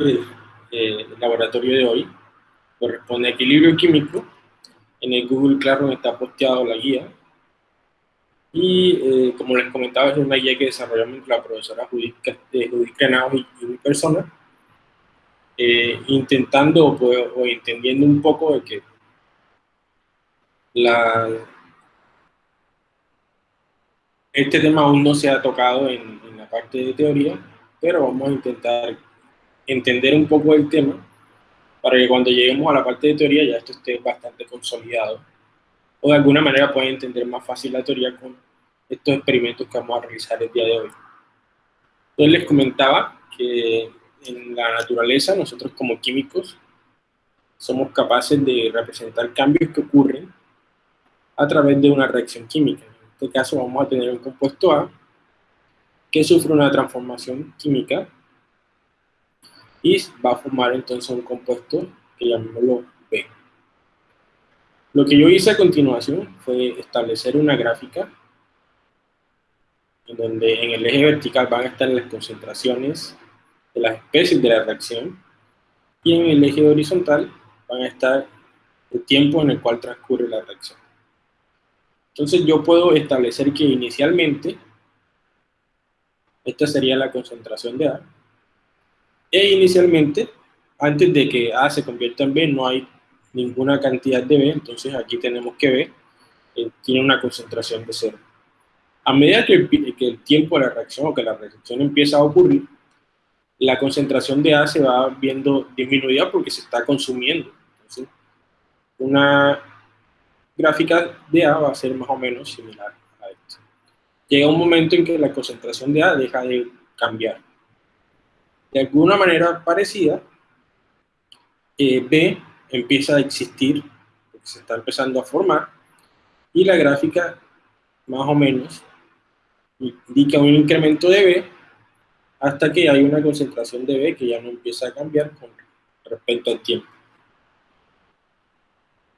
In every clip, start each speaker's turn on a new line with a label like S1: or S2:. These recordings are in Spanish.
S1: eh, el laboratorio de hoy corresponde a equilibrio químico. En el Google Classroom está posteado la guía. Y eh, como les comentaba, es una guía que desarrollamos la profesora Judith, eh, Judith y, mi persona, eh, intentando o, entendiendo un poco de que la, este tema aún no se ha tocado en, en la parte de teoría, pero vamos a intentar entender un poco el tema para que cuando lleguemos a la parte de teoría ya esto esté bastante consolidado o de alguna manera puedan entender más fácil la teoría con estos experimentos que vamos a realizar el día de hoy. Entonces les comentaba que en la naturaleza nosotros como químicos somos capaces de representar cambios que ocurren a través de una reacción química. En este caso vamos a tener un compuesto A que sufre una transformación química y va a formar entonces un compuesto que llamémoslo B. Lo que yo hice a continuación fue establecer una gráfica en donde en el eje vertical van a estar las concentraciones de las especies de la reacción y en el eje horizontal van a estar el tiempo en el cual transcurre la reacción. Entonces yo puedo establecer que inicialmente esta sería la concentración de A e inicialmente, antes de que A se convierta en B, no hay ninguna cantidad de B, entonces aquí tenemos que B eh, tiene una concentración de cero. A medida que el, tiempo de la reacción o que la reacción empieza a ocurrir, la concentración de A se va viendo disminuida porque se está consumiendo. Entonces, una gráfica de A va a ser más o menos similar a esto. Llega un momento en que la concentración de A deja de cambiar de alguna manera parecida, eh, B empieza a existir, se está empezando a formar, y la gráfica más o menos indica un incremento de B hasta que hay una concentración de B que ya no empieza a cambiar con respecto al tiempo.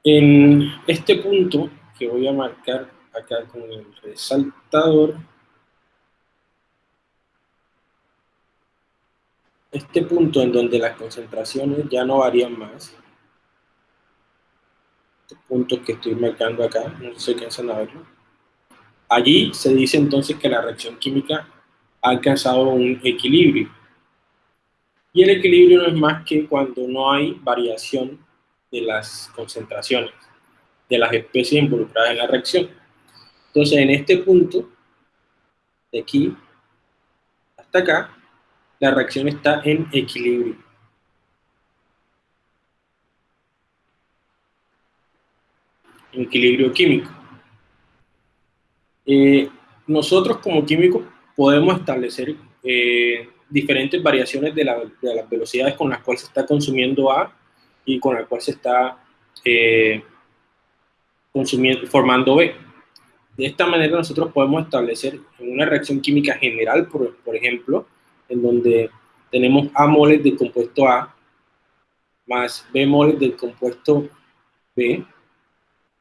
S1: En este punto que voy a marcar acá con el resaltador, este punto en donde las concentraciones ya no varían más, este punto que estoy marcando acá, no sé si alcanzan a verlo, allí se dice entonces que la reacción química ha alcanzado un equilibrio. Y el equilibrio no es más que cuando no hay variación de las concentraciones de las especies involucradas en la reacción. Entonces, en este punto, de aquí hasta acá, la reacción está en equilibrio. En equilibrio químico. Eh, nosotros como químicos podemos establecer eh, diferentes variaciones de, las velocidades con las cuales se está consumiendo A y con las cuales se está eh, formando B. De esta manera nosotros podemos establecer en una reacción química general, por ejemplo, en donde tenemos A moles del compuesto A más B moles del compuesto B,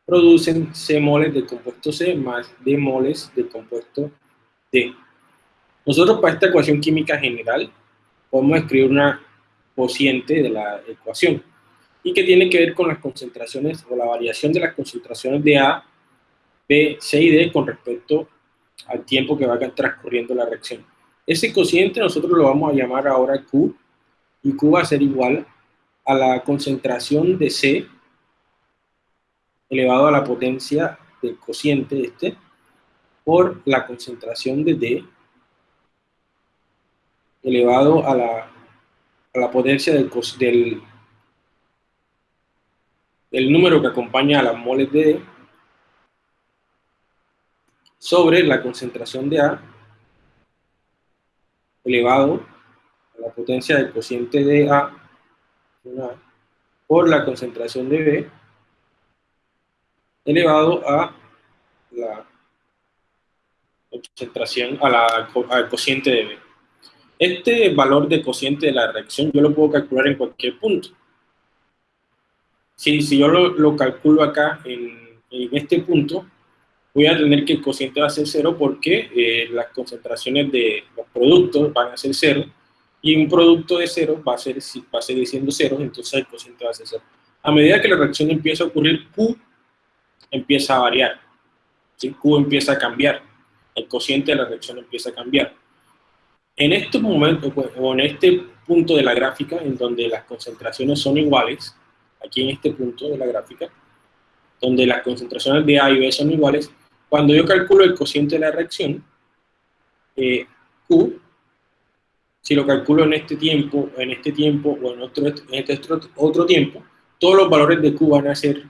S1: producen C moles del compuesto C más D moles del compuesto D. Nosotros para esta ecuación química general podemos escribir una cociente de la ecuación y que tiene que ver con las concentraciones o la variación de las concentraciones de A, B, C y D con respecto al tiempo que va transcurriendo la reacción. Ese cociente nosotros lo vamos a llamar ahora Q, y Q va a ser igual a la concentración de C elevado a la potencia del cociente este por la concentración de D elevado a la, a la potencia del, del, del número que acompaña a las moles de D sobre la concentración de A elevado a la potencia del cociente de A por la concentración de B elevado a la concentración, a la, al cociente de B. Este valor de cociente de la reacción yo lo puedo calcular en cualquier punto. Si, si yo lo, calculo acá en, en este punto, voy a tener que el cociente va a ser cero porque eh, las concentraciones de los productos van a ser cero y un producto de cero va a, ser, va a seguir siendo cero, entonces el cociente va a ser cero. A medida que la reacción empieza a ocurrir, Q empieza a variar, Q empieza a cambiar, el cociente de la reacción empieza a cambiar. En este momento, pues, o en este punto de la gráfica, en donde las concentraciones son iguales, aquí en este punto de la gráfica, donde las concentraciones de A y B son iguales, cuando yo calculo el cociente de la reacción, eh, Q, si lo calculo en este tiempo, en este tiempo o en, otro, en este otro tiempo, todos los valores de Q van a ser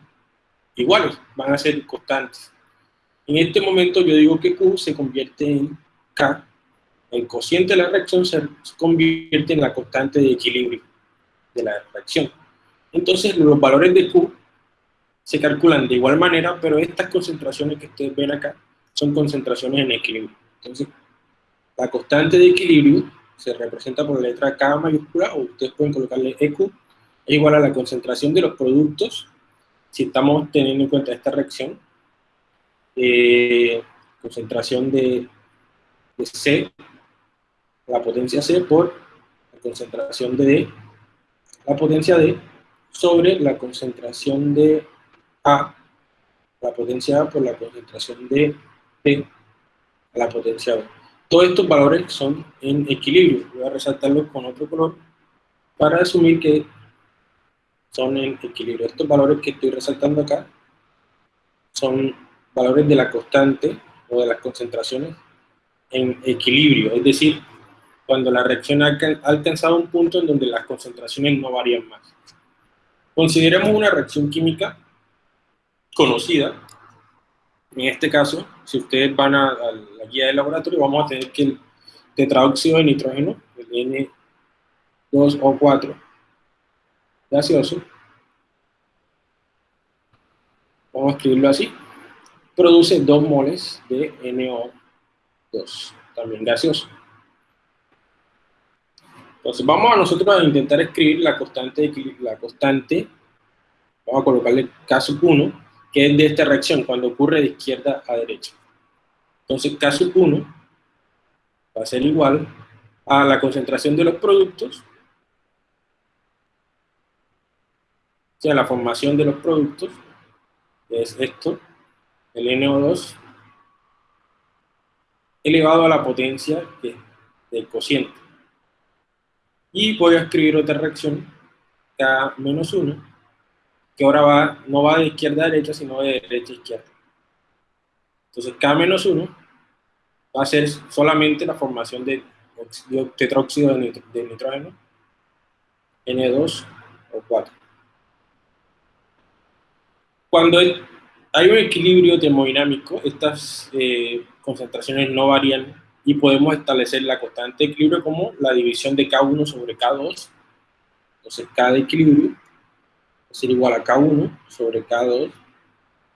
S1: iguales, van a ser constantes. En este momento yo digo que Q se convierte en K, el cociente de la reacción se convierte en la constante de equilibrio de la reacción. Entonces los valores de Q se calculan de igual manera, pero estas concentraciones que ustedes ven acá son concentraciones en equilibrio. Entonces, la constante de equilibrio se representa por la letra K mayúscula, o ustedes pueden colocarle EQ, es igual a la concentración de los productos, si estamos teniendo en cuenta esta reacción, eh, concentración de, C, la potencia C por la concentración de D, la potencia D, sobre la concentración de a la potencia A por la concentración de P a la potencia B. Todos estos valores son en equilibrio. Voy a resaltarlos con otro color para asumir que son en equilibrio. Estos valores que estoy resaltando acá son valores de la constante o de las concentraciones en equilibrio, es decir, cuando la reacción ha alcanzado un punto en donde las concentraciones no varían más. Consideremos una reacción química conocida. En este caso, si ustedes van a, la guía del laboratorio, vamos a tener que el tetraóxido de nitrógeno, el N2O4 gaseoso, vamos a escribirlo así, produce 2 moles de NO2, también gaseoso. Entonces vamos a nosotros a intentar escribir la constante, la constante vamos a colocarle caso 1, que es de esta reacción, cuando ocurre de izquierda a derecha. Entonces, caso 1 va a ser igual a la concentración de los productos, o sea, la formación de los productos, es esto, el NO2, elevado a la potencia del cociente. Y voy a escribir otra reacción, K menos 1, que ahora va, no va de izquierda a derecha, sino de derecha a izquierda. Entonces, K-1 va a ser solamente la formación de tetróxido de, nitrógeno, N2 o 4. Cuando hay un equilibrio termodinámico, estas eh, concentraciones no varían y podemos establecer la constante de equilibrio como la división de K1 sobre K2. Entonces, K de equilibrio ser igual a K1 sobre K2,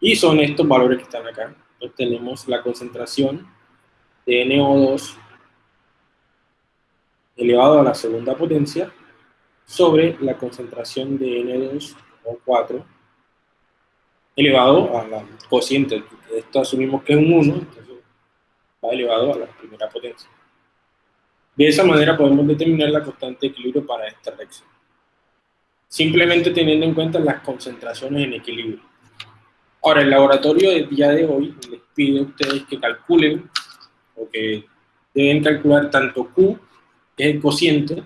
S1: y son estos valores que están acá. Entonces tenemos la concentración de NO2 elevado a la segunda potencia sobre la concentración de N2O4 elevado a la cociente. Esto asumimos que es un 1, entonces va elevado a la primera potencia. De esa manera podemos determinar la constante de equilibrio para esta reacción simplemente teniendo en cuenta las concentraciones en equilibrio. Ahora, el laboratorio del día de hoy les pide a ustedes que calculen, o que deben calcular tanto Q, que es el cociente,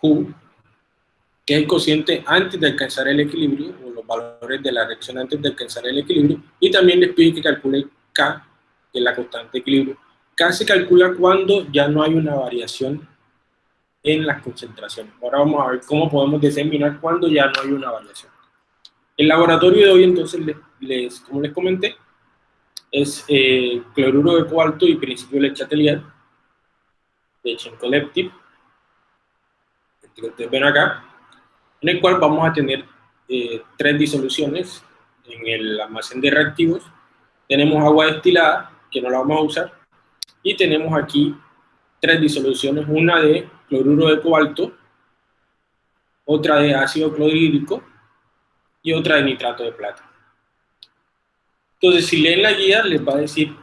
S1: Q, que es el cociente antes de alcanzar el equilibrio, o los valores de la reacción antes de alcanzar el equilibrio, y también les pide que calculen K, que es la constante de equilibrio. K se calcula cuando ya no hay una variación en las concentraciones. Ahora vamos a ver cómo podemos determinar cuando ya no hay una variación. El laboratorio de hoy, entonces, les, como les comenté, es eh, cloruro de cobalto y principio de Chatelier de Chenkoleptip, que ustedes ven acá, en el cual vamos a tener eh, tres disoluciones en el almacén de reactivos. Tenemos agua destilada, que no la vamos a usar, y tenemos aquí tres disoluciones, una de cloruro de cobalto, otra de ácido clorhídrico y otra de nitrato de plata. Entonces, si leen la guía, les va a decir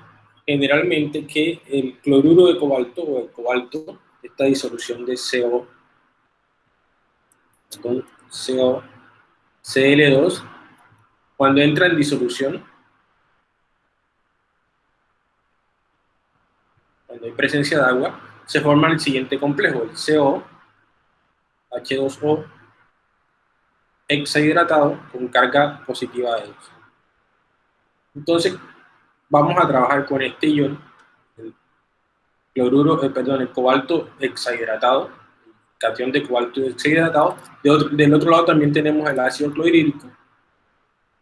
S1: generalmente que el cloruro de cobalto o el cobalto, esta disolución de CO, con CO, Cl2, cuando entra en disolución, cuando hay presencia de agua, se forma el siguiente complejo, el CO, H2O, hexahidratado con carga positiva de 2. Entonces, vamos a trabajar con este ion, el cloruro, eh, perdón, el cobalto hexahidratado, cation de cobalto hexahidratado. del otro lado también tenemos el ácido clorhídrico,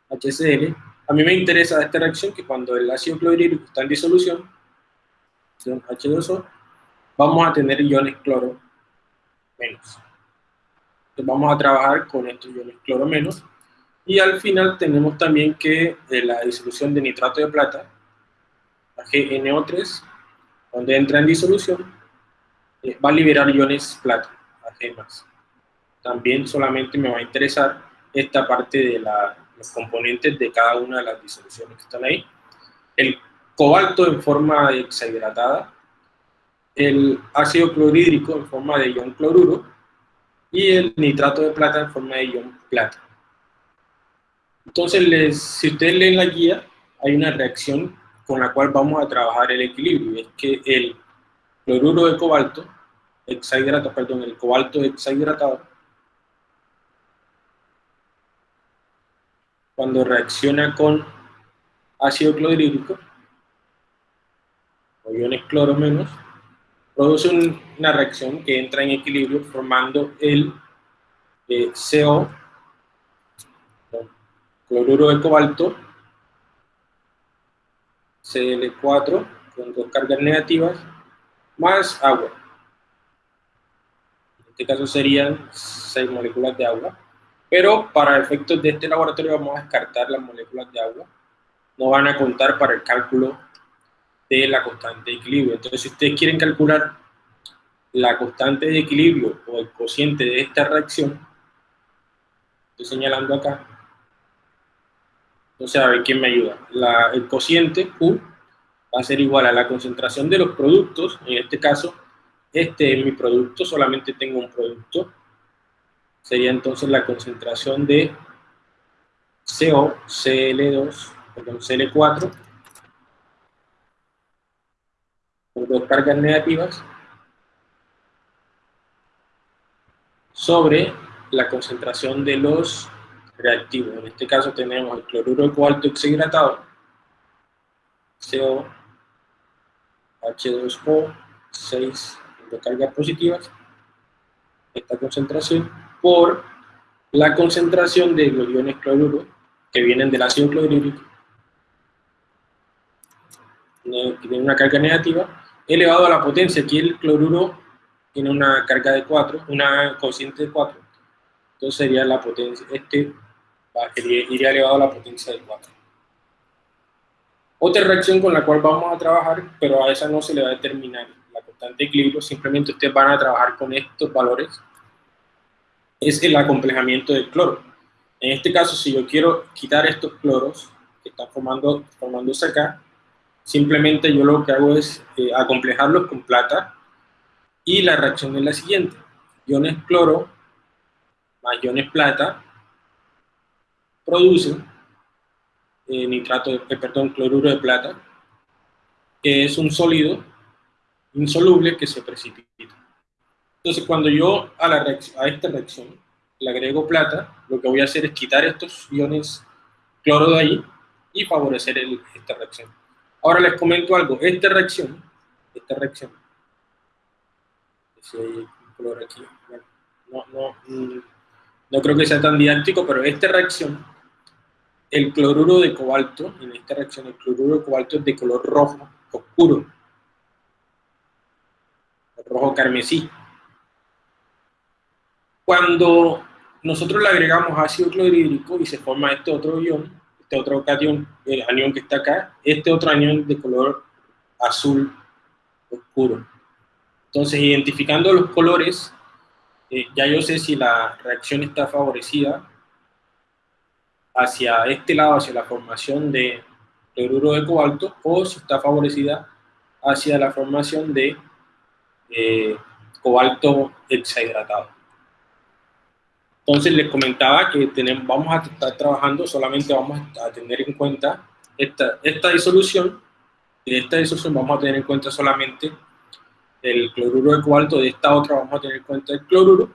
S1: HCl. A mí me interesa esta reacción que cuando el ácido clorhídrico está en disolución, H2O, vamos a tener iones cloro menos. Entonces vamos a trabajar con estos iones cloro menos. Y al final tenemos también que eh, la disolución de nitrato de plata AgNO3, donde entra en disolución, eh, va a liberar iones plata, Ag+. También solamente me va a interesar esta parte de los componentes de cada una de las disoluciones que están ahí. El cobalto en forma hexahidratada, el ácido clorhídrico en forma de ion cloruro y el nitrato de plata en forma de ion plata. Entonces, les, si ustedes leen la guía, hay una reacción con la cual vamos a trabajar el equilibrio, es que el cloruro de cobalto, hexahidratado, perdón, el cobalto hexahidratado, cuando reacciona con ácido clorhídrico, o iones cloro menos, produce una reacción que entra en equilibrio formando el eh, CO, cloruro de cobalto, Cl4 con dos cargas negativas, más agua. En este caso serían 6 moléculas de agua, pero para efectos de este laboratorio vamos a descartar las moléculas de agua. No van a contar para el cálculo de la constante de equilibrio. Entonces, si ustedes quieren calcular la constante de equilibrio o el cociente de esta reacción, estoy señalando acá, entonces, a ver quién me ayuda. el cociente Q va a ser igual a la concentración de los productos, en este caso, este es mi producto, solamente tengo un producto, sería entonces la concentración de CO, Cl2, perdón, Cl4, dos cargas negativas, sobre la concentración de los reactivos. En este caso tenemos el cloruro de cobalto hexahidratado, CO, H2O, 6 de cargas positivas, esta concentración, por la concentración de los iones cloruro que vienen del ácido clorhídrico, que tiene una carga negativa, elevado a la potencia. Aquí el cloruro tiene una carga de 4, una cociente de 4, entonces sería la potencia, este iría elevado a la potencia de 4. Otra reacción con la cual vamos a trabajar, pero a esa no se le va a determinar la constante de equilibrio, simplemente ustedes van a trabajar con estos valores, es el acomplejamiento del cloro. En este caso, si yo quiero quitar estos cloros que están formando, formándose acá, simplemente yo lo que hago es eh, acomplejarlos con plata y la reacción es la siguiente. Iones cloro más iones plata produce eh, nitrato, de, eh, perdón, cloruro de plata, que es un sólido insoluble que se precipita. Entonces, cuando yo a, la a esta reacción le agrego plata, lo que voy a hacer es quitar estos iones cloro de ahí y favorecer esta reacción. Ahora les comento algo, esta reacción, esta reacción, no, no, mm, no creo que sea tan didáctico, pero esta reacción el cloruro de cobalto, en esta reacción el cloruro de cobalto es de color rojo, oscuro, rojo carmesí. Cuando nosotros le agregamos ácido clorhídrico y se forma este otro ion, este otro cation, el anión que está acá, este otro anión de color azul oscuro. Entonces, identificando los colores, eh, ya yo sé si la reacción está favorecida hacia este lado, hacia la formación de cloruro de cobalto o si está favorecida hacia la formación de eh, cobalto hexahidratado. Entonces les comentaba que tenemos, vamos a estar trabajando, solamente vamos a tener en cuenta esta, esta disolución, de esta disolución vamos a tener en cuenta solamente el cloruro de cobalto, de esta otra vamos a tener en cuenta el cloruro,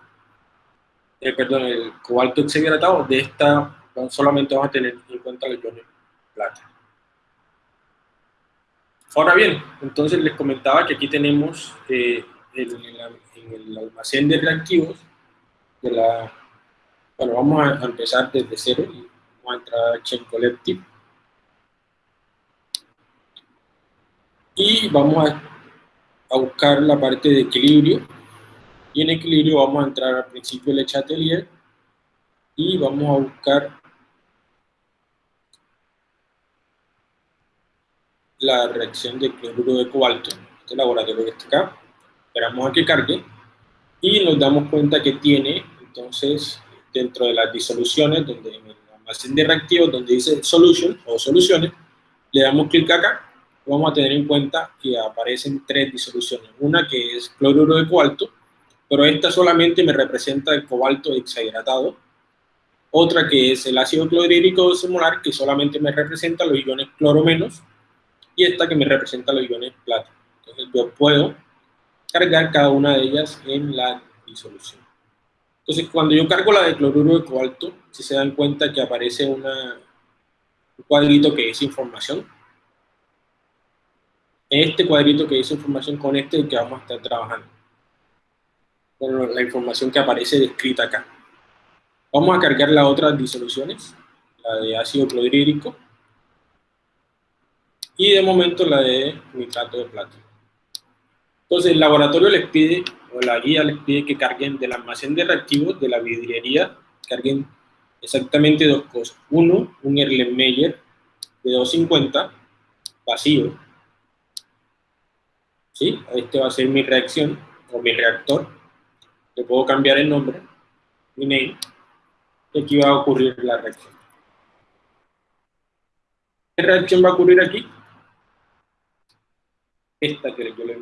S1: eh, perdón, el cobalto hexahidratado, de esta solamente vamos a tener en cuenta los iones plata. Ahora bien, entonces les comentaba que aquí tenemos eh, en, el almacén de reactivos de la... Bueno, vamos a empezar desde cero y vamos a entrar a Chain Collective. Y vamos a, a buscar la parte de equilibrio. Y en equilibrio vamos a entrar al principio del Chatelier y vamos a buscar la reacción de cloruro de cobalto, este laboratorio que está acá, esperamos a que cargue y nos damos cuenta que tiene, entonces, dentro de las disoluciones, donde en el almacén de reactivos, donde dice solution o soluciones, le damos clic acá, vamos a tener en cuenta que aparecen tres disoluciones, una que es cloruro de cobalto, pero esta solamente me representa el cobalto hexahidratado, otra que es el ácido clorhídrico semolar, que solamente me representa los iones cloro menos, y esta que me representa los iones plata. Entonces yo puedo cargar cada una de ellas en la disolución. Entonces cuando yo cargo la de cloruro de cobalto, si se dan cuenta que aparece un cuadrito que dice información. Este cuadrito que dice información con este que vamos a estar trabajando. Con la información que aparece descrita acá. Vamos a cargar las otras disoluciones, la de ácido clorhídrico, y de momento la de nitrato de plata. Entonces el laboratorio les pide, o la guía les pide que carguen del almacén de reactivos de la vidriería, carguen exactamente dos cosas. Uno, un Erlenmeyer de 250, vacío. ¿Sí? Este va a ser mi reacción, o mi reactor. Le puedo cambiar el nombre, mi name, y aquí va a ocurrir la reacción. ¿Qué reacción va a ocurrir aquí? esta que yo le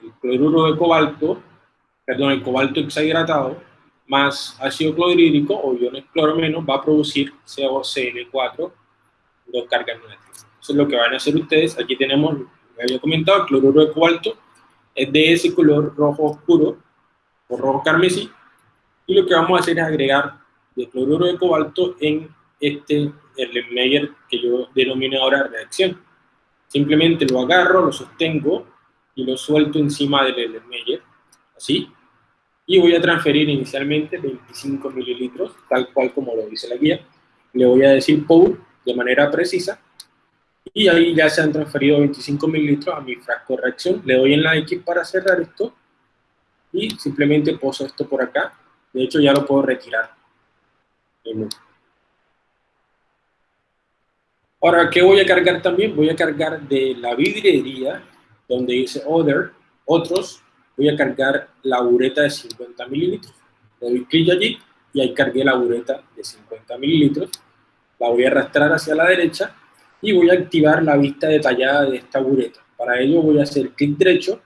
S1: El cloruro de cobalto, perdón, el cobalto hexahidratado, más ácido clorhídrico o iones cloro menos va a producir COCl4, dos cargas negativas. Eso es lo que van a hacer ustedes. Aquí tenemos, me había comentado, el cloruro de cobalto es de ese color rojo oscuro o rojo carmesí. Y lo que vamos a hacer es agregar el cloruro de cobalto en este Erlenmeyer que yo denomino ahora reacción. Simplemente lo agarro, lo sostengo y lo suelto encima del Meyer, así. Y voy a transferir inicialmente 25 mililitros, tal cual como lo dice la guía. Le voy a decir pour de manera precisa. Y ahí ya se han transferido 25 mililitros a mi frasco de reacción. Le doy en la X para cerrar esto. Y simplemente poso esto por acá. De hecho, ya lo puedo retirar. Ahora, ¿qué voy a cargar también? Voy a cargar de la vidriería, donde dice Other, otros, voy a cargar la bureta de 50 mililitros. Le doy clic allí y ahí cargué la bureta de 50 mililitros. La voy a arrastrar hacia la derecha y voy a activar la vista detallada de esta bureta. Para ello voy a hacer clic derecho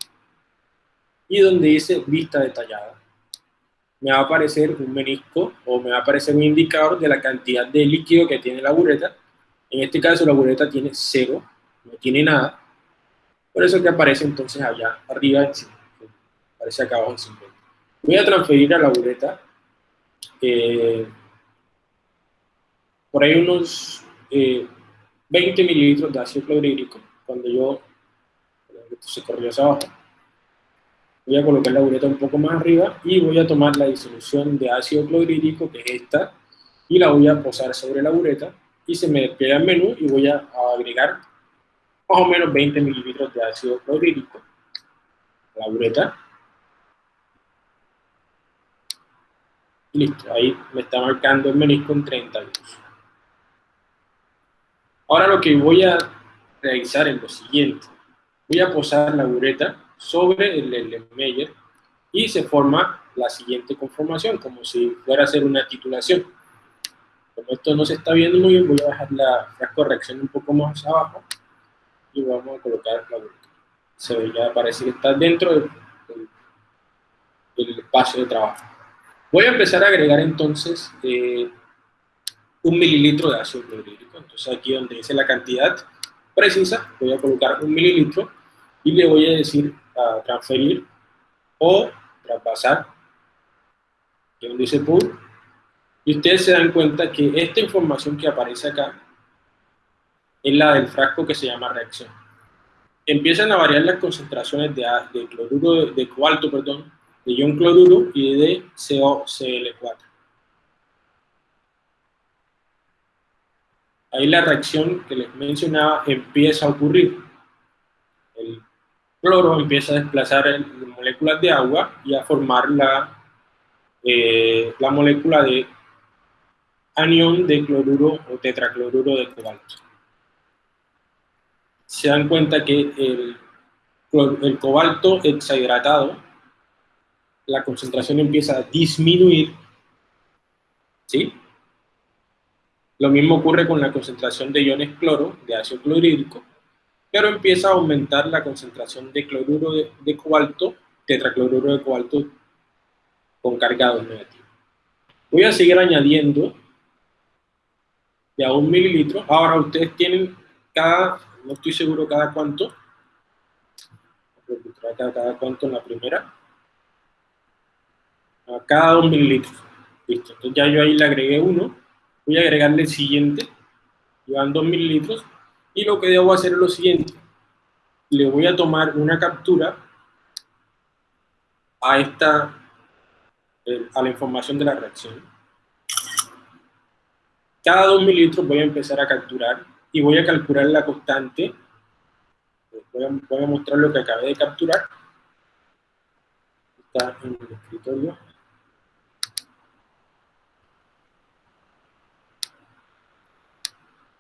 S1: y donde dice vista detallada me va a aparecer un menisco o me va a aparecer un indicador de la cantidad de líquido que tiene la bureta en este caso la bureta tiene cero, no tiene nada. Por eso que aparece entonces allá arriba, aparece acá abajo en 50. Voy a transferir a la bureta eh, por ahí unos 20 eh, mililitros de ácido clorhídrico. Cuando yo, se corrió hacia abajo, voy a colocar la bureta un poco más arriba y voy a tomar la disolución de ácido clorhídrico, que es esta, y la voy a posar sobre la bureta y se me despega el menú y voy a, agregar más o menos 20 mililitros de ácido clorhídrico la bureta. Listo, ahí me está marcando el menisco en 32. Ahora lo que voy a realizar es lo siguiente. Voy a posar la bureta sobre el, el y se forma la siguiente conformación, como si fuera a ser una titulación Como esto no se está viendo muy bien, voy a dejar la, corrección un poco más abajo y vamos a colocar la vuelta. Se ve, ya parece que está dentro del, espacio de trabajo. Voy a empezar a agregar entonces eh, un mililitro de ácido clorhídrico. Entonces aquí donde dice la cantidad precisa, voy a colocar un mililitro y le voy a decir a transferir o traspasar, que donde dice pull, y ustedes se dan cuenta que esta información que aparece acá es la del frasco que se llama reacción. Empiezan a variar las concentraciones de, cloruro de, cobalto, perdón, de ion cloruro y de COCl4. Ahí la reacción que les mencionaba empieza a ocurrir. El cloro empieza a desplazar moléculas de agua y a formar la, eh, la molécula de anión de cloruro o tetracloruro de cobalto. Se dan cuenta que el, cobalto hexahidratado, la concentración empieza a disminuir, ¿sí? Lo mismo ocurre con la concentración de iones cloro, de ácido clorhídrico, pero empieza a aumentar la concentración de cloruro de, cobalto, tetracloruro de cobalto con cargado negativo. Voy a seguir añadiendo de a un mililitro. Ahora ustedes tienen cada, no estoy seguro cada cuánto, cada, cada cuánto en la primera, a cada dos mililitros. Listo, entonces ya yo ahí le agregué uno, voy a agregarle el siguiente, llevan dos mililitros, y lo que debo hacer es lo siguiente, le voy a tomar una captura a esta, a la información de la reacción. Cada 2 mililitros voy a empezar a capturar y voy a calcular la constante. Voy a, mostrar lo que acabé de capturar. Está en el escritorio.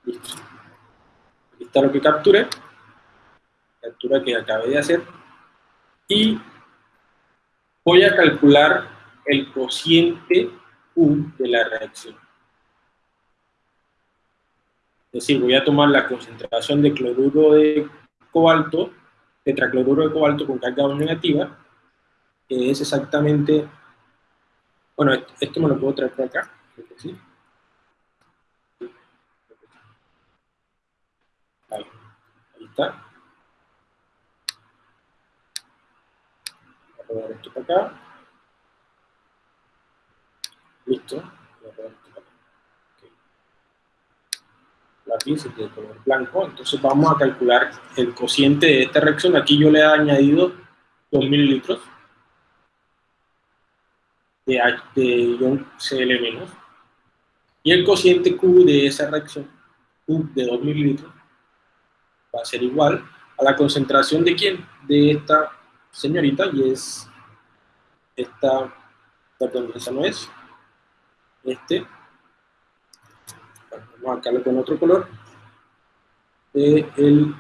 S1: Listo está lo que capturé, captura que acabé de hacer, y voy a calcular el cociente U de la reacción. Es decir, voy a tomar la concentración de cloruro de cobalto, tetracloruro de cobalto con carga negativa, que es exactamente, bueno, esto me lo puedo traer por acá, ¿sí? está. Voy a esto para acá. Listo. Voy a robar esto para acá. Okay. Lápiz de color blanco. Entonces vamos a calcular el cociente de esta reacción. Aquí yo le he añadido 2 mililitros de, de ion Cl- y el cociente Q de esa reacción, Q de 2 mililitros, va a ser igual a la concentración de quién? De esta señorita, y es esta, perdón, esa no es, este, marcarlo con otro color, de el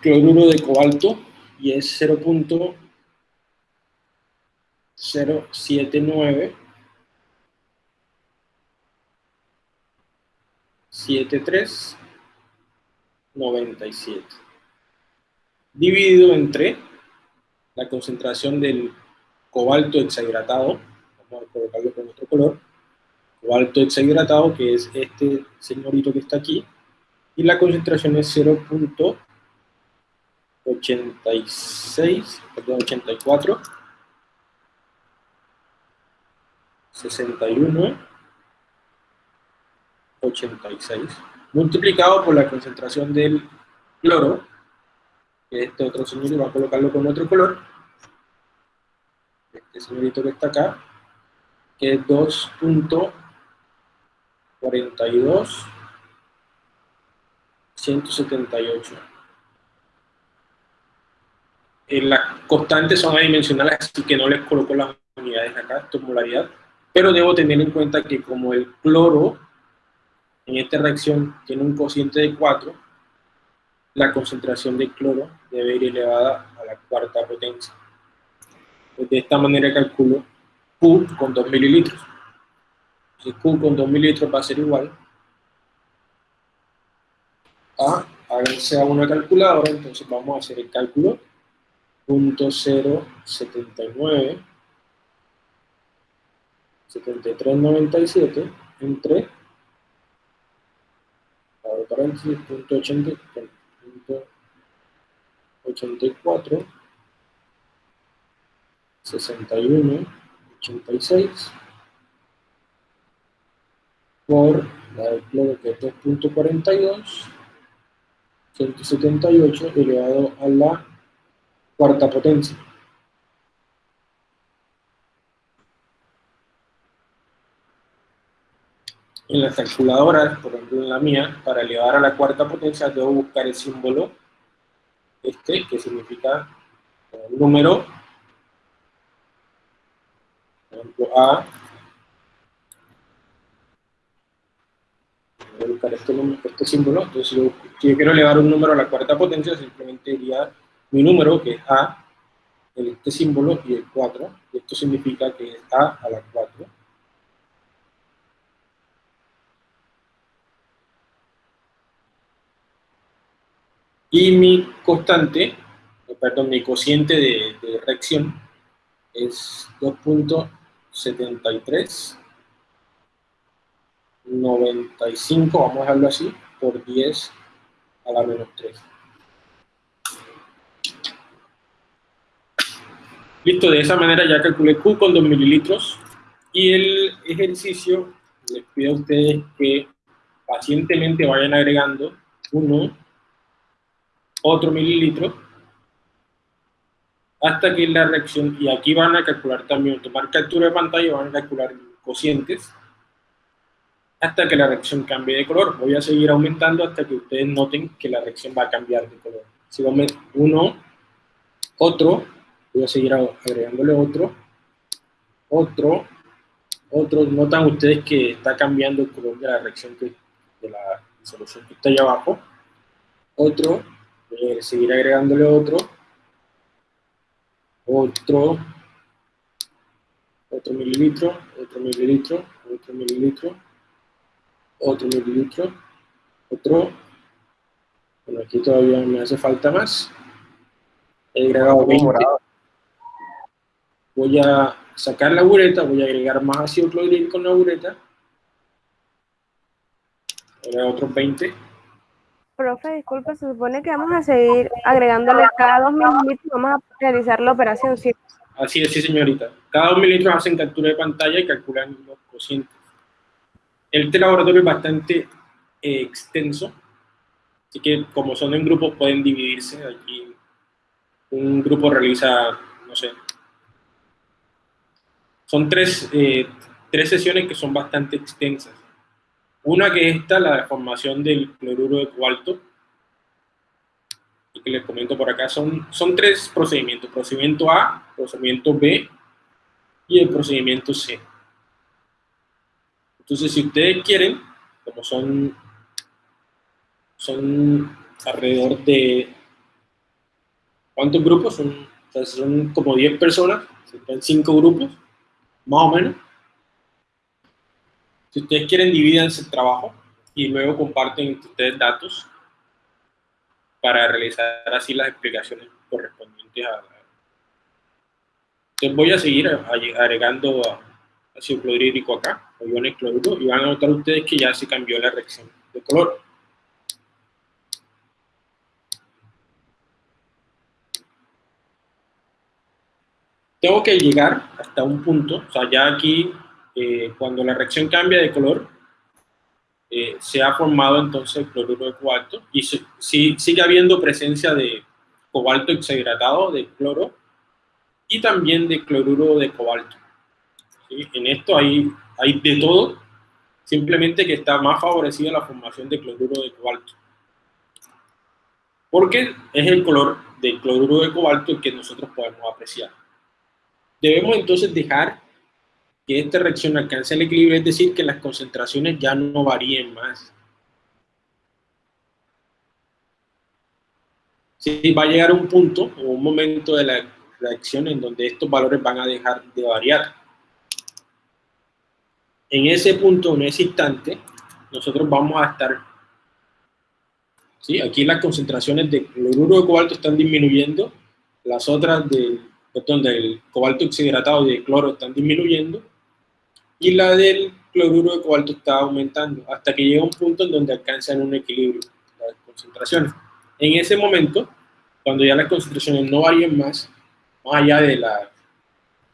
S1: cloruro de cobalto, y es 0.079 7397 dividido entre la concentración del cobalto hexahidratado, vamos a colocarlo con otro color, cobalto hexahidratado, que es este señorito que está aquí, y la concentración es 0.86, perdón, 84, 61, 86, multiplicado por la concentración del cloro, que este otro señorito va a colocarlo con otro color, este señorito que está acá, que es 2.42 178. las constantes son adimensionales, así que no les coloco las unidades acá, es molaridad, pero debo tener en cuenta que como el cloro en esta reacción tiene un cociente de 4, la concentración de cloro debe ir elevada a la cuarta potencia. Pues de esta manera calculo Q con 2 mililitros. El Q con 2 mililitros va a ser igual. A, háganse a una calculadora, entonces vamos a hacer el cálculo, punto 079 7397 entre paréntesis, punto 84 61 86 por la del cloro que es 2.42 178 elevado a la cuarta potencia. En las calculadoras, por ejemplo en la mía, para elevar a la cuarta potencia debo buscar el símbolo este, que significa el número, por A, buscar este, este símbolo, entonces si yo, quiero elevar un número a la cuarta potencia, simplemente diría mi número, que es A, este símbolo y el 4, y esto significa que es A a la 4. Y mi constante, perdón, mi cociente de reacción es 2.73 95, vamos a dejarlo así, por 10 a la menos 3. Listo, de esa manera ya calculé Q con 2 mililitros y el ejercicio les pido a ustedes que pacientemente vayan agregando uno, otro mililitro hasta que la reacción, y aquí van a calcular también, tomar captura de pantalla, van a calcular cocientes hasta que la reacción cambie de color. Voy a seguir aumentando hasta que ustedes noten que la reacción va a cambiar de color. Si uno, otro, voy a seguir agregándole otro, otro, otro. Notan ustedes que está cambiando el color de la reacción que, de la solución que está allá abajo. Otro, voy a seguir agregándole otro, otro, otro mililitro, otro mililitro, otro mililitro, otro mililitro, otro, bueno, aquí todavía me hace falta más, he agregado 20, voy a sacar la bureta, voy a agregar más ácido clorhídrico con la bureta, ahora otros 20.
S2: Profe, disculpe, se supone que vamos a seguir agregándole cada dos mililitros, vamos a realizar la operación, ¿sí?
S1: Así es, sí señorita. Cada dos mililitros hacen captura de pantalla y calculan los cocientes. Este laboratorio es bastante eh, extenso, así que como son en grupos pueden dividirse. Aquí un grupo realiza, no sé, son tres, eh, tres sesiones que son bastante extensas. Una que es esta, la formación del cloruro de cobalto, y que les comento por acá, son, son tres procedimientos, procedimiento A, procedimiento B y el procedimiento C. Entonces, si ustedes quieren, como son, son alrededor de, ¿cuántos grupos? Son, son como 10 personas, son 5 grupos, más o menos. Si ustedes quieren, divídanse el trabajo y luego comparten entre ustedes datos para realizar así las explicaciones correspondientes a... Entonces voy a seguir agregando ácido clorhídrico acá iones cloruro y van a notar ustedes que ya se cambió la reacción de color. Tengo que llegar hasta un punto, o sea, ya aquí, eh, cuando la reacción cambia de color, eh, se ha formado entonces el cloruro de cobalto y si, sigue habiendo presencia de cobalto hexahidratado, de cloro, y también de cloruro de cobalto. En esto hay de todo, simplemente que está más favorecida la formación de cloruro de cobalto. Porque es el color del cloruro de cobalto que nosotros podemos apreciar. Debemos entonces dejar que esta reacción alcance el equilibrio, es decir, que las concentraciones ya no varíen más. Sí, va a llegar un punto o un momento de la reacción en donde estos valores van a dejar de variar en ese punto, en ese instante, nosotros vamos a estar, ¿sí? aquí las concentraciones de cloruro de cobalto están disminuyendo, las otras del, perdón, del cobalto oxidratado y de cloro están disminuyendo, y la del cloruro de cobalto está aumentando, hasta que llega un punto en donde alcanzan un equilibrio las concentraciones. En ese momento, cuando ya las concentraciones no varían más, más allá de la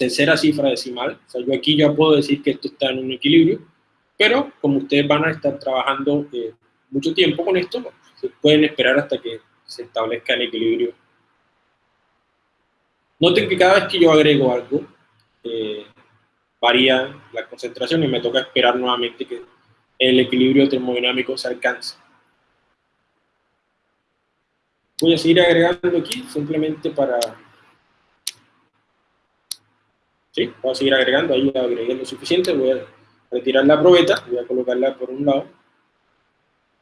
S1: tercera cifra decimal, o sea, yo aquí ya puedo decir que esto está en un equilibrio, pero como ustedes van a estar trabajando eh, mucho tiempo con esto, se pueden esperar hasta que se establezca el equilibrio. Noten que cada vez que yo agrego algo, eh, varía la concentración y me toca esperar nuevamente que el equilibrio termodinámico se alcance. Voy a seguir agregando aquí simplemente para... Sí, voy a seguir agregando, ahí agregué lo suficiente, voy a retirar la probeta, voy a colocarla por un lado.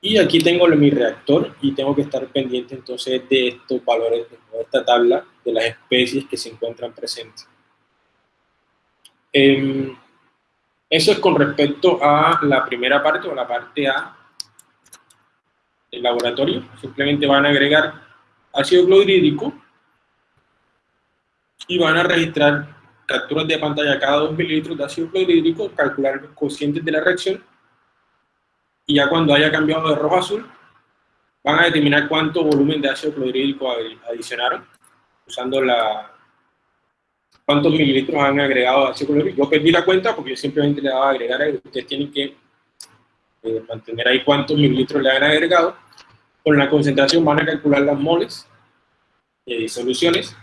S1: Y aquí tengo mi reactor y tengo que estar pendiente entonces de estos valores, de esta tabla de las especies que se encuentran presentes. Em, eso es con respecto a la primera parte o la parte A del laboratorio. Simplemente van a agregar ácido clorhídrico y van a registrar capturas de pantalla cada 2 mililitros de ácido clorhídrico, calcular los cocientes de la reacción y ya cuando haya cambiado de rojo a azul van a determinar cuánto volumen de ácido clorhídrico adicionaron usando la, cuántos mililitros han agregado de ácido clorhídrico. Yo perdí la cuenta porque yo simplemente le daba a agregar. Ustedes tienen que eh, mantener ahí cuántos mililitros le han agregado. Con la concentración van a calcular las moles y eh, soluciones.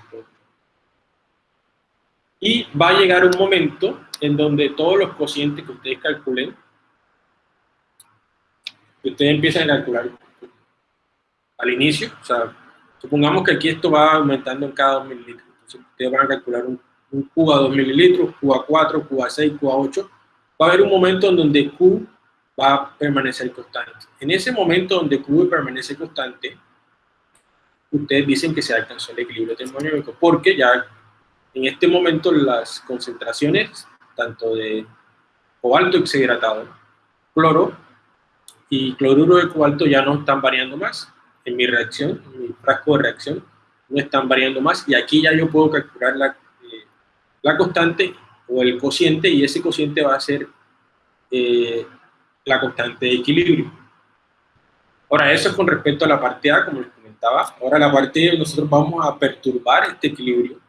S1: Y va a llegar un momento en donde todos los cocientes que ustedes calculen, que ustedes empiezan a calcular al inicio, o sea, supongamos que aquí esto va aumentando en cada 2 mililitros. Entonces ustedes van a calcular un, un Q a 2 mililitros, Q a 4, Q a 6, Q a 8. Va a haber un momento en donde Q va a permanecer constante. En ese momento donde Q permanece constante, ustedes dicen que se alcanzó el equilibrio termodinámico, porque ya en este momento las concentraciones, tanto de cobalto oxidratado, cloro y cloruro de cobalto ya no están variando más. En mi reacción, en mi frasco de reacción, no están variando más y aquí ya yo puedo calcular la, eh, la constante o el cociente y ese cociente va a ser eh, la constante de equilibrio. Ahora, eso es con respecto a la parte A, como les comentaba. Ahora, la parte B, nosotros vamos a perturbar este equilibrio.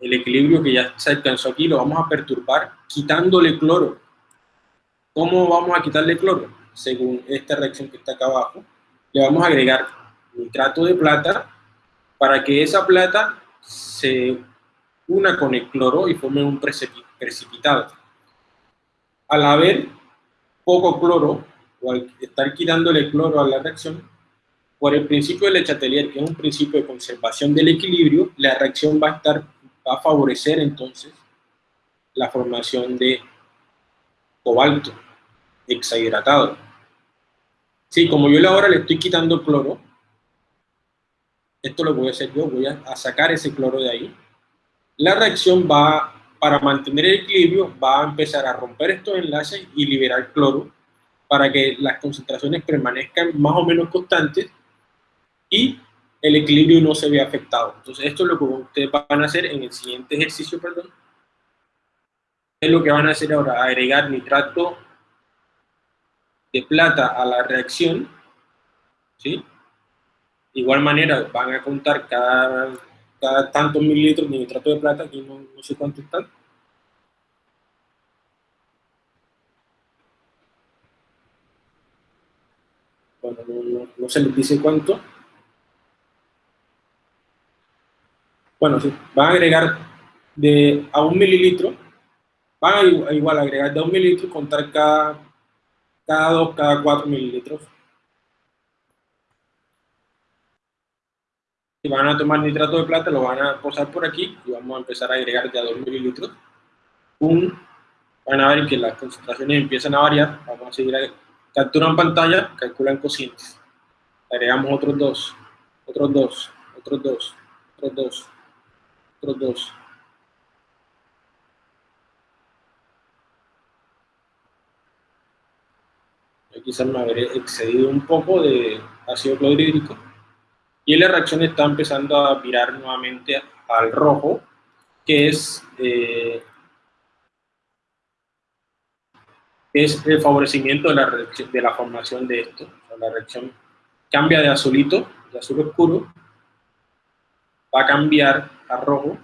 S1: El equilibrio que ya se alcanzó aquí lo vamos a perturbar quitándole cloro. ¿Cómo vamos a quitarle cloro? Según esta reacción que está acá abajo, le vamos a agregar nitrato de plata para que esa plata se una con el cloro y forme un precipitado. Al haber poco cloro, o al estar quitándole cloro a la reacción, por el principio de Le Chatelier, que es un principio de conservación del equilibrio, la reacción va a, estar, va a favorecer entonces la formación de cobalto hexahidratado. Sí, como yo ahora le estoy quitando cloro, esto lo voy a hacer yo, voy a sacar ese cloro de ahí. La reacción va para mantener el equilibrio, va a empezar a romper estos enlaces y liberar cloro para que las concentraciones permanezcan más o menos constantes y el equilibrio no se vea afectado. Entonces, esto es lo que ustedes van a hacer en el siguiente ejercicio, perdón. Es lo que van a hacer ahora, agregar nitrato de plata a la reacción, ¿sí? De igual manera, van a contar cada cada tantos mililitros de nitrato de plata, aquí no, sé cuánto están. Bueno, no, se les dice cuánto. Bueno, sí, van a agregar de a un mililitro, van a igual, agregar de a un mililitro y contar cada, cada dos, cada cuatro mililitros. Si van a tomar nitrato de plata, lo van a posar por aquí y vamos a empezar a agregar ya 2 mililitros. Un, van a ver que las concentraciones empiezan a variar. Vamos a seguir ahí. Capturan pantalla, calculan cocientes. Agregamos otros dos, otros dos, otros dos, otros dos, otros dos. quizás me habré excedido un poco de ácido clorhídrico, y la reacción está empezando a virar nuevamente al rojo, que es, eh, es el favorecimiento de la, de la formación de esto. la reacción cambia de azulito, de azul oscuro, va a cambiar a rojo,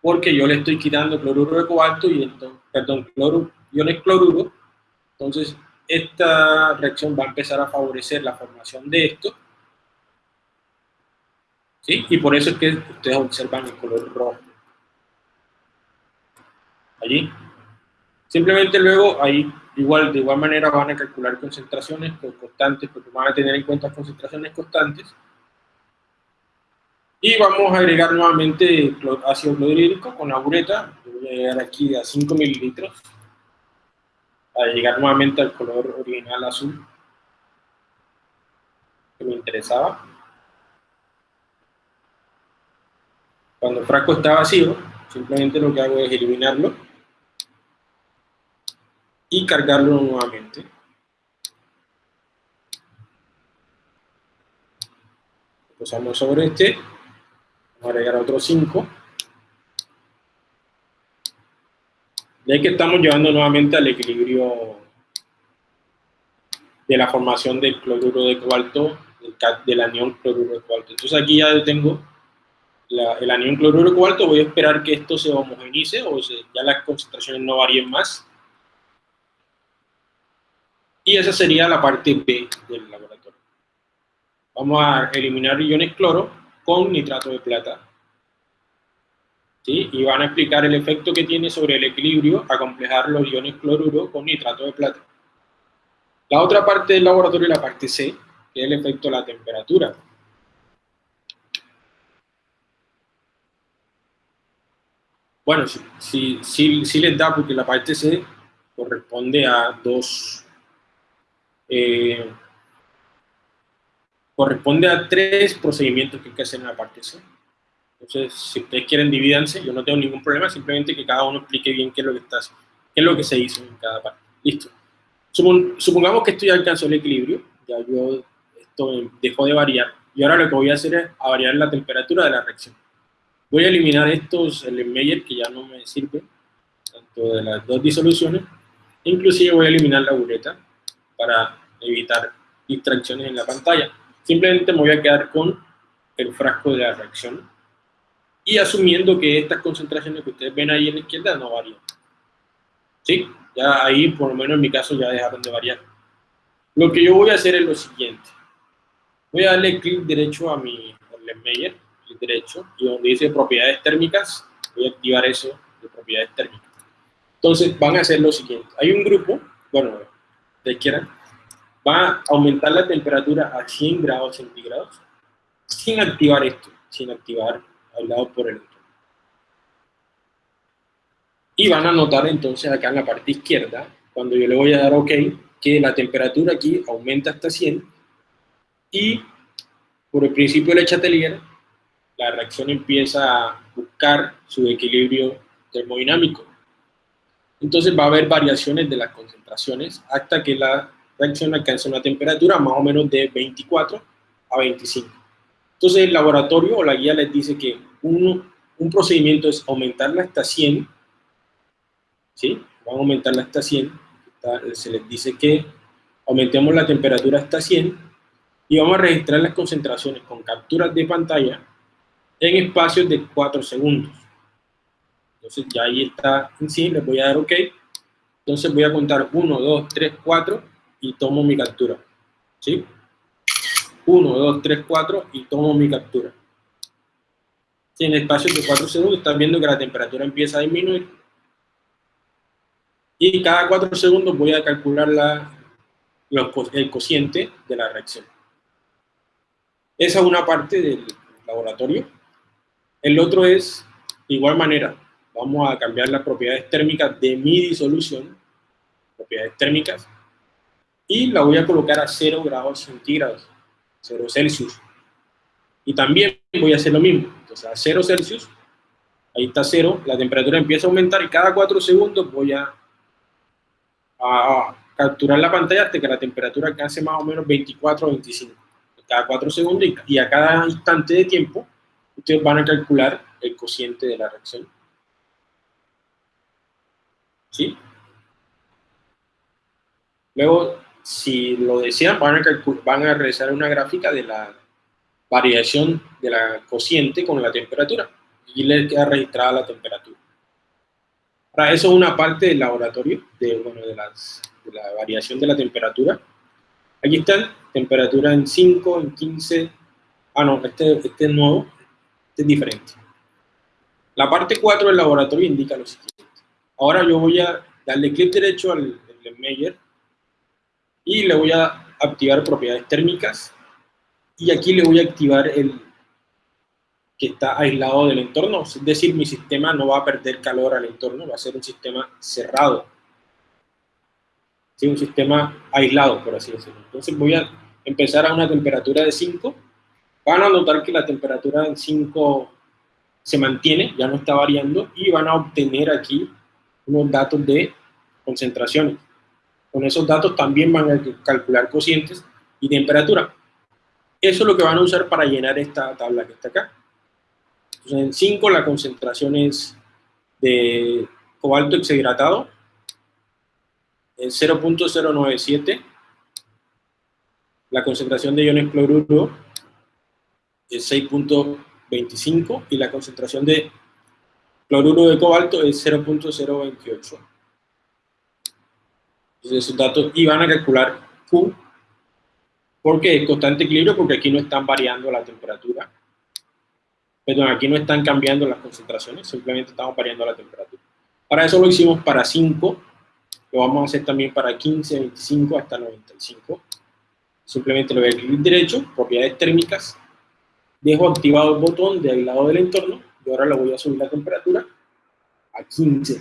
S1: porque yo le estoy quitando cloruro de cobalto y entonces, perdón, cloro, iones cloruro, entonces esta reacción va a empezar a favorecer la formación de esto, ¿sí? Y por eso es que ustedes observan el color rojo. Allí. Simplemente luego ahí igual de igual manera van a calcular concentraciones constantes, porque van a tener en cuenta concentraciones constantes. Y vamos a agregar nuevamente ácido clorhídrico con la bureta. Voy a llegar aquí a 5 mililitros a llegar nuevamente al color original azul que me interesaba. Cuando el frasco está vacío, simplemente lo que hago es eliminarlo y cargarlo nuevamente. Posamos sobre este, agregar otros 5. Ya que estamos llevando nuevamente al equilibrio de la formación del cloruro de cobalto, del, anión cloruro de cobalto. Entonces aquí ya tengo el anión cloruro de cobalto, voy a esperar que esto se homogenice o ya las concentraciones no varíen más. Y esa sería la parte B del laboratorio. Vamos a eliminar iones cloro con nitrato de plata y van a explicar el efecto que tiene sobre el equilibrio a complejar los iones cloruro con nitrato de plata. La otra parte del laboratorio es la parte C, que es el efecto de la temperatura. Bueno, sí, sí, les da porque la parte C corresponde a dos... Eh, corresponde a tres procedimientos que hay que hacer en la parte C. Entonces, si ustedes quieren, divídanse, yo no tengo ningún problema, simplemente que cada uno explique bien qué es lo que, está, qué es lo que se hizo en cada parte. Listo. supongamos que esto ya alcanzó el equilibrio, ya yo, esto dejó de variar, y ahora lo que voy a hacer es a variar la temperatura de la reacción. Voy a eliminar estos Meyer que ya no me sirven, tanto de las dos disoluciones, inclusive voy a eliminar la bureta para evitar distracciones en la pantalla. Simplemente me voy a quedar con el frasco de la reacción y asumiendo que estas concentraciones que ustedes ven ahí en la izquierda no varían. ¿Sí? Ya ahí, por lo menos en mi caso, ya dejaron de variar. Lo que yo voy a hacer es lo siguiente. Voy a darle clic derecho a mi Meyer, clic derecho, y donde dice propiedades térmicas, voy a activar eso de propiedades térmicas. Entonces van a hacer lo siguiente. Hay un grupo, bueno, de izquierda, va a aumentar la temperatura a 100 grados centígrados sin activar esto, sin activar lado por el otro. Y van a notar entonces acá en la parte izquierda, cuando yo le voy a dar OK, que la temperatura aquí aumenta hasta 100 y por el principio de Chatelier, la reacción empieza a buscar su equilibrio termodinámico. Entonces va a haber variaciones de las concentraciones hasta que la reacción alcance una temperatura más o menos de 24 a 25. Entonces el laboratorio o la guía les dice que un, un procedimiento es aumentarla hasta 100, ¿sí? Van a aumentarla hasta 100, se les dice que aumentemos la temperatura hasta 100 y vamos a registrar las concentraciones con capturas de pantalla en espacios de 4 segundos. Entonces ya ahí está en sí, les voy a dar OK. Entonces voy a contar 1, 2, 3, 4 y tomo mi captura. ¿Sí? 1, 2, 3, 4 y tomo mi captura. Si en espacio de 4 segundos están viendo que la temperatura empieza a disminuir. Y cada 4 segundos voy a calcular la, el cociente de la reacción. Esa es una parte del laboratorio. El otro es, de igual manera, vamos a cambiar las propiedades térmicas de mi disolución, propiedades térmicas, y la voy a colocar a 0 grados centígrados. 0 Celsius. Y también voy a hacer lo mismo. Entonces, a 0 Celsius, ahí está 0, la temperatura empieza a aumentar y cada 4 segundos voy a, a, capturar la pantalla hasta que la temperatura alcance más o menos 24 o 25, cada 4 segundos y a cada instante de tiempo ustedes van a calcular el cociente de la reacción. ¿Sí? Luego, si lo desean, van a, van a realizar una gráfica de la variación de la cociente con la temperatura y les queda registrada la temperatura. Para eso una parte del laboratorio, de, bueno, de, las, de la variación de la temperatura. Aquí está, temperatura en 5, en 15, ah no, este, este es nuevo, este es diferente. La parte 4 del laboratorio indica lo siguiente. Ahora yo voy a darle clic derecho al, al Meyer y le voy a activar propiedades térmicas y aquí le voy a activar el que está aislado del entorno, es decir, mi sistema no va a perder calor al entorno, va a ser un sistema cerrado. ¿Sí? Un sistema aislado, por así decirlo. Entonces voy a empezar a una temperatura de 5. Van a notar que la temperatura en 5 se mantiene, ya no está variando, y van a obtener aquí unos datos de concentraciones. Con esos datos también van a calcular cocientes y temperatura. Eso es lo que van a usar para llenar esta tabla que está acá. En 5 la concentración es de cobalto hexahidratado, en 0.097, la concentración de iones cloruro es 6.25 y la concentración de cloruro de cobalto es 0.028. Entonces esos datos, y van a calcular Q, porque es constante equilibrio, porque aquí no están variando la temperatura. Perdón, aquí no están cambiando las concentraciones, simplemente estamos variando la temperatura. Para eso lo hicimos para 5, lo vamos a hacer también para 15, 25 hasta 95. Simplemente le voy a clic derecho, propiedades térmicas, dejo activado el botón de aislado del entorno y ahora le voy a subir la temperatura a 15.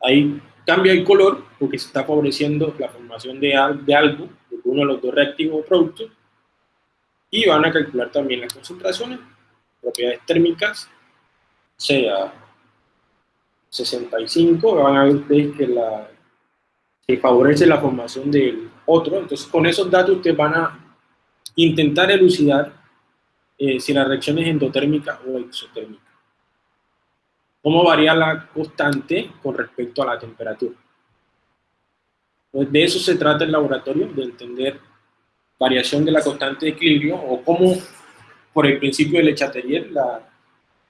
S1: Ahí cambia el color porque se está favoreciendo la formación de, de algo, de uno de los dos reactivos o productos, y van a calcular también las concentraciones, propiedades térmicas, sea 65, van a ver que, la, que favorece la formación del otro, entonces con esos datos ustedes van a intentar elucidar eh, si la reacción es endotérmica o exotérmica. ¿Cómo varía la constante con respecto a la temperatura? Pues de eso se trata el laboratorio, de entender variación de la constante de equilibrio o cómo, por el principio de Le Chatelier, la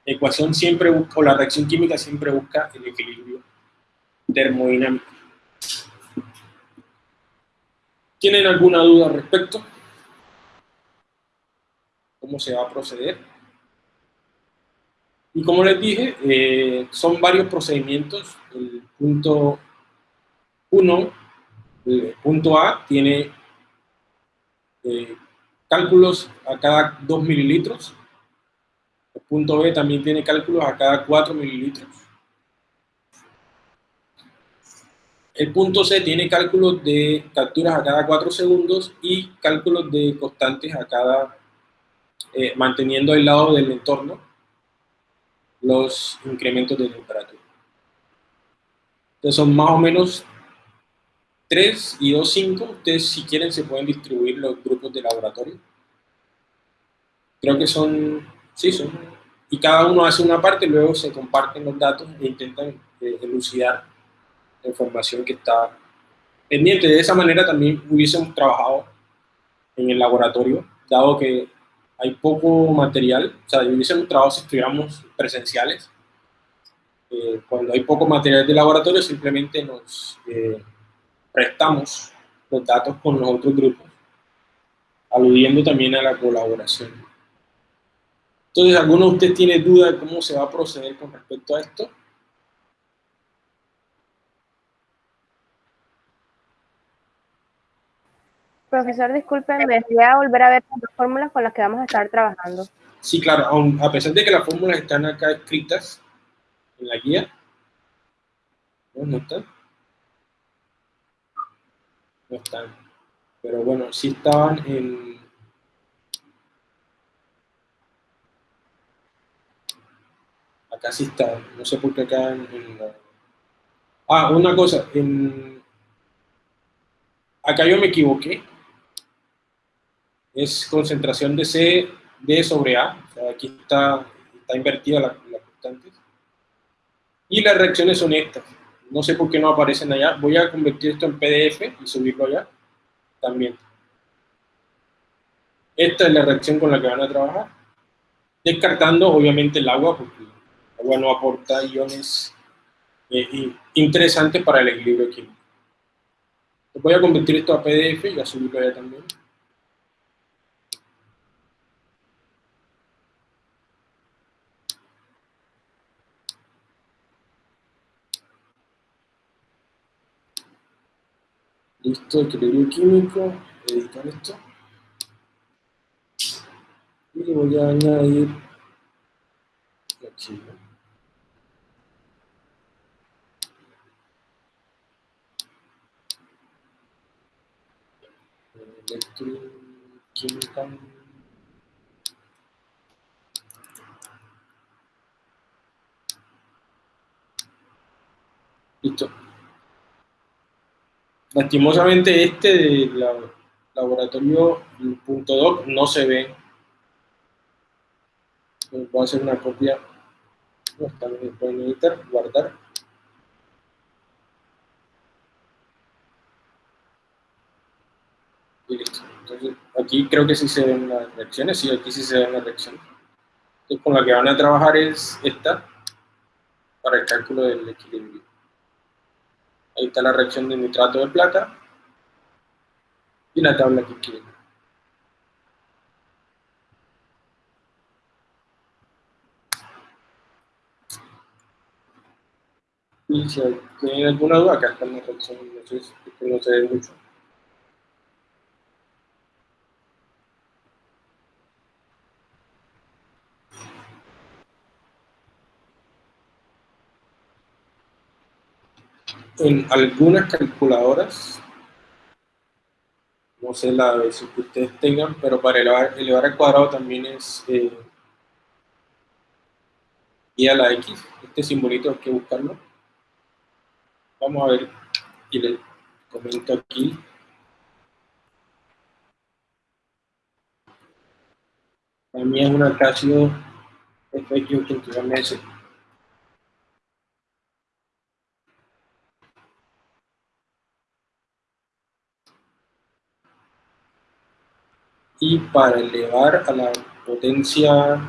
S1: ecuación siempre busca, o la reacción química siempre busca el equilibrio termodinámico. ¿Tienen alguna duda al respecto? ¿Cómo se va a proceder? Y como les dije, eh, son varios procedimientos. El punto 1, el punto A, tiene eh, cálculos a cada 2 mililitros. El punto B también tiene cálculos a cada 4 mililitros. El punto C tiene cálculos de capturas a cada 4 segundos y cálculos de constantes a cada, eh, manteniendo aislado del entorno los incrementos de temperatura. Entonces son más o menos 3 y 2, 5, ustedes si quieren se pueden distribuir los grupos de laboratorio. Creo que son, sí, son, y cada uno hace una parte, luego se comparten los datos e intentan eh, elucidar la información que está pendiente. De esa manera también hubiésemos trabajado en el laboratorio, dado que hay poco material, o sea, hubiésemos trabajado si estuviéramos presenciales. Eh, cuando hay poco material de laboratorio, simplemente nos... Eh, prestamos los datos con los otros grupos, aludiendo también a la colaboración. Entonces, ¿alguno de ustedes tiene duda de cómo se va a proceder con respecto a esto?
S2: Profesor, disculpen, me voy a volver a ver las fórmulas con las que vamos a estar trabajando.
S1: Sí, claro, a pesar de que las fórmulas están acá escritas en la guía, ¿no están? no están. Pero bueno, sí estaban en... Acá sí están, no sé por qué acá en, Ah, una cosa, acá yo me equivoqué. Es concentración de C, D sobre A. O sea, aquí está, está invertida la, la constante. Y las reacciones son estas. No sé por qué no aparecen allá. Voy a convertir esto en PDF y subirlo allá también. Esta es la reacción con la que van a trabajar. Descartando, obviamente, el agua, porque el agua no aporta iones eh, interesantes para el equilibrio químico. Voy a convertir esto a PDF y a subirlo allá también. Listo, equilibrio químico, editar esto. Y le voy a añadir aquí, electroquímica. Listo lastimosamente este del laboratorio .doc no se ve. Voy a hacer una copia. No, también pueden editar, guardar. Listo. Entonces aquí creo que sí se ven las reacciones, sí, aquí sí se ven las reacciones. Entonces con la que van a trabajar es esta para el cálculo del equilibrio Ahí está la reacción de nitrato de plata y la tabla que quieren. Y si tienen alguna duda, acá está la reacción, no sé, no se ve mucho. En algunas calculadoras, no sé la versión que ustedes tengan, pero para elevar, elevar al cuadrado también es eh, y a la X, este simbolito hay que buscarlo. Vamos a ver, y les comento aquí. También es una Casio FX81S y para elevar a la potencia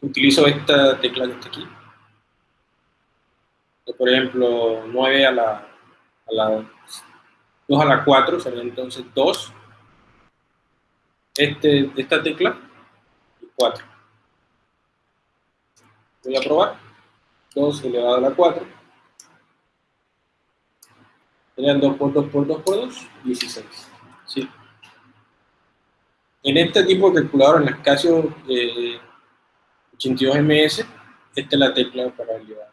S1: utilizo esta tecla que está aquí por ejemplo 9 a la, a la 2 a la 4 sería entonces 2 este, esta tecla y 4 voy a probar 2 elevado a la 4. Serían 2 por 2 por 2 por 2, 16. ¿sí? En este tipo de calculador, en la Casio eh, 82MS, esta es la tecla para elevar.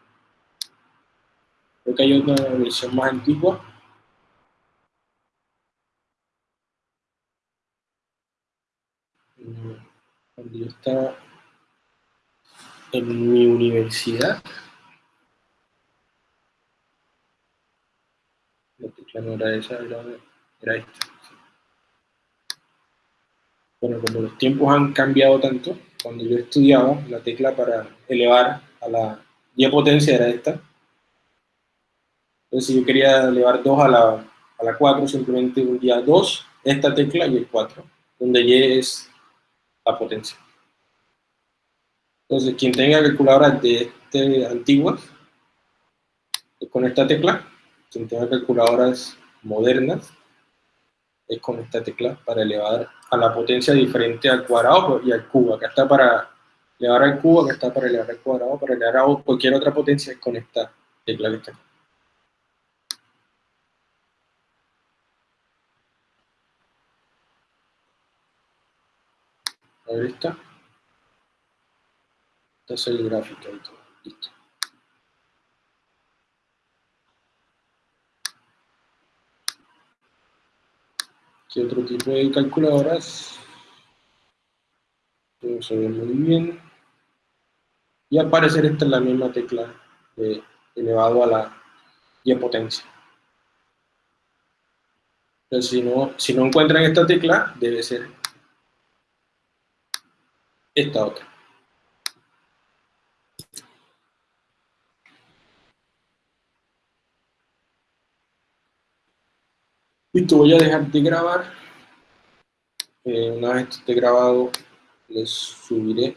S1: Creo que hay una versión más antigua. Cuando yo estaba en mi universidad, la no era esa, era, esta. Bueno, como los tiempos han cambiado tanto, cuando yo estudiaba, la tecla para elevar a la y potencia era esta. Entonces, si yo quería elevar 2 a la, a la 4, simplemente día 2, esta tecla y el 4, donde Y es la potencia. Entonces, quien tenga calculadoras de este, antiguas, con esta tecla, quien tenga calculadoras modernas, es con esta tecla para elevar a la potencia diferente al cuadrado y al cubo. Acá está para elevar al cubo, acá está para elevar al cuadrado, para elevar a cualquier otra potencia es con esta tecla que está aquí. A ver esta. Esta es el gráfico y todo. Listo. ¿Qué otro tipo de calculadoras? no se ve muy bien. Y al parecer esta es la misma tecla de elevado a la y potencia. Entonces, si no, si no encuentran esta tecla, debe ser esta otra. Listo, voy a dejar de grabar. Eh, una vez esté grabado, les subiré